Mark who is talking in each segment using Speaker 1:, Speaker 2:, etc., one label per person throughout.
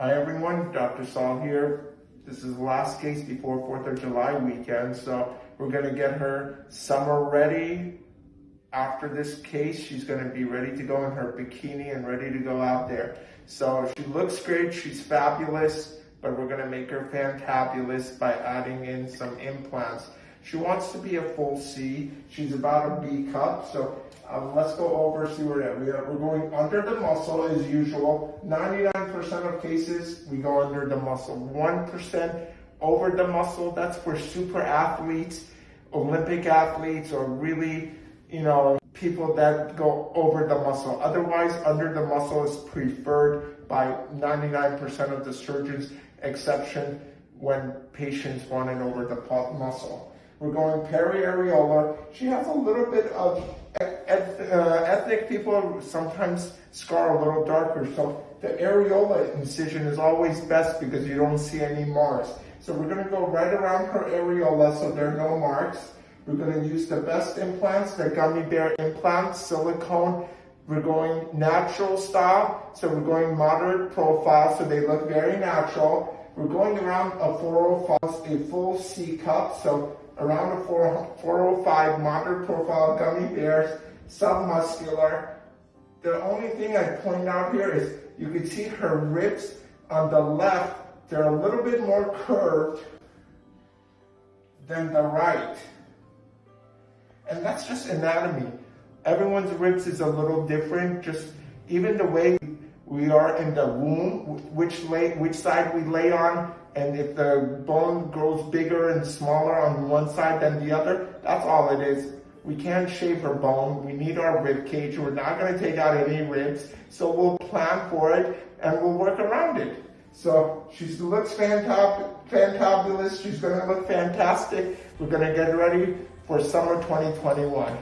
Speaker 1: Hi everyone, Dr. Saul here. This is the last case before 4th of July weekend, so we're gonna get her summer ready. After this case, she's gonna be ready to go in her bikini and ready to go out there. So she looks great, she's fabulous, but we're gonna make her fantabulous by adding in some implants. She wants to be a full C. She's about a B cup, so um, let's go over, see where we are. We're going under the muscle as usual. 99% of cases, we go under the muscle. 1% over the muscle, that's for super athletes, Olympic athletes, or really, you know, people that go over the muscle. Otherwise, under the muscle is preferred by 99% of the surgeons, exception when patients want an over the muscle. We're going periareolar. She has a little bit of uh, ethnic people sometimes scar a little darker. So the areola incision is always best because you don't see any marks. So we're gonna go right around her areola so there are no marks. We're gonna use the best implants, the gummy bear implants, silicone. We're going natural style, so we're going moderate profile, so they look very natural. We're going around a 405, a full C cup, so around a 405 moderate profile gummy bears, submuscular. The only thing I point out here is you can see her ribs on the left, they're a little bit more curved than the right. And that's just anatomy. Everyone's ribs is a little different, just even the way we are in the womb, which, lay, which side we lay on, and if the bone grows bigger and smaller on one side than the other, that's all it is. We can't shave her bone. We need our rib cage. We're not going to take out any ribs. So we'll plan for it and we'll work around it. So she looks fantab fantabulous. She's going to look fantastic. We're going to get ready for summer 2021.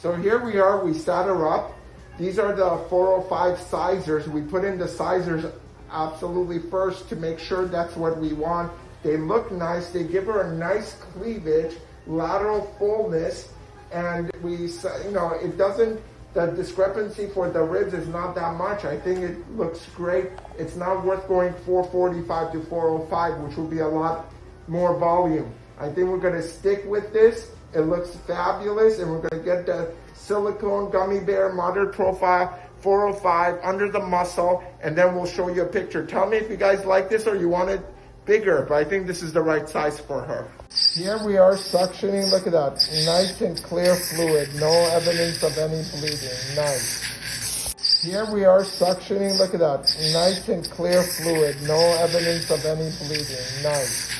Speaker 1: So here we are, we set her up. These are the 405 sizers. We put in the sizers absolutely first to make sure that's what we want. They look nice, they give her a nice cleavage, lateral fullness, and we, you know, it doesn't, the discrepancy for the ribs is not that much. I think it looks great. It's not worth going 445 to 405, which will be a lot more volume. I think we're gonna stick with this. It looks fabulous and we're gonna get the silicone gummy bear moderate profile 405 under the muscle and then we'll show you a picture. Tell me if you guys like this or you want it bigger, but I think this is the right size for her. Here we are suctioning, look at that, nice and clear fluid, no evidence of any bleeding, nice. Here we are suctioning, look at that, nice and clear fluid, no evidence of any bleeding, nice.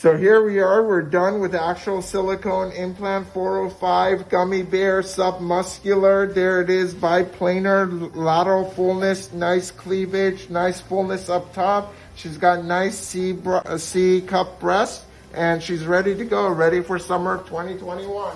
Speaker 1: So here we are, we're done with actual silicone implant 405 gummy bear submuscular. There it is, biplanar, lateral fullness, nice cleavage, nice fullness up top. She's got nice C, uh, C cup breast and she's ready to go, ready for summer 2021.